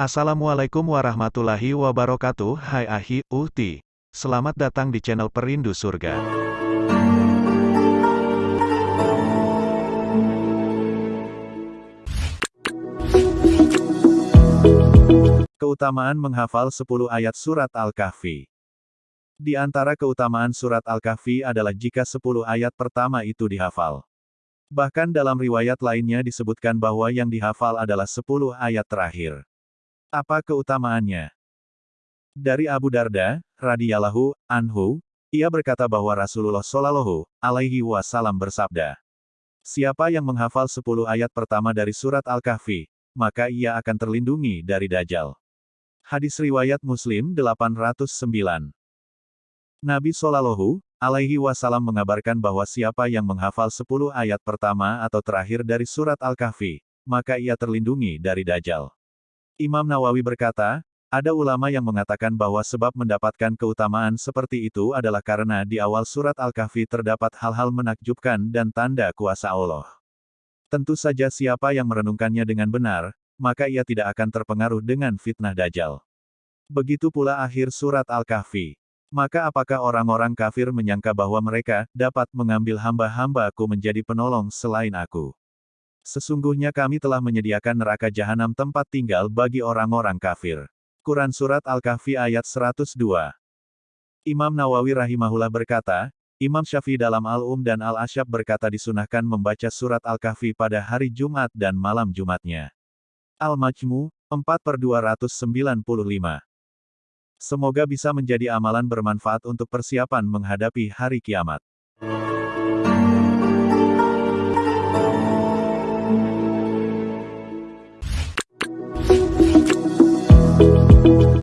Assalamualaikum warahmatullahi wabarakatuh Hai Ahi, Uhti Selamat datang di channel Perindu Surga Keutamaan menghafal 10 ayat surat Al-Kahfi Di antara keutamaan surat Al-Kahfi adalah jika 10 ayat pertama itu dihafal. Bahkan dalam riwayat lainnya disebutkan bahwa yang dihafal adalah 10 ayat terakhir. Apa keutamaannya? Dari Abu Darda, radhiyallahu anhu, ia berkata bahwa Rasulullah Shallallahu alaihi wasallam bersabda, Siapa yang menghafal 10 ayat pertama dari surat Al-Kahfi, maka ia akan terlindungi dari Dajjal. Hadis riwayat Muslim 809. Nabi Shallallahu alaihi wasallam mengabarkan bahwa siapa yang menghafal 10 ayat pertama atau terakhir dari surat Al-Kahfi, maka ia terlindungi dari Dajjal. Imam Nawawi berkata, ada ulama yang mengatakan bahwa sebab mendapatkan keutamaan seperti itu adalah karena di awal surat Al-Kahfi terdapat hal-hal menakjubkan dan tanda kuasa Allah. Tentu saja siapa yang merenungkannya dengan benar, maka ia tidak akan terpengaruh dengan fitnah Dajjal. Begitu pula akhir surat Al-Kahfi. Maka apakah orang-orang kafir menyangka bahwa mereka dapat mengambil hamba-hambaku menjadi penolong selain aku? Sesungguhnya kami telah menyediakan neraka jahanam tempat tinggal bagi orang-orang kafir. Quran Surat Al-Kahfi ayat 102 Imam Nawawi rahimahullah berkata, Imam Syafi'i dalam Al-Um dan Al-Asyab berkata disunahkan membaca surat Al-Kahfi pada hari Jumat dan malam Jumatnya. Al-Majmu, 4 per 295. Semoga bisa menjadi amalan bermanfaat untuk persiapan menghadapi hari kiamat.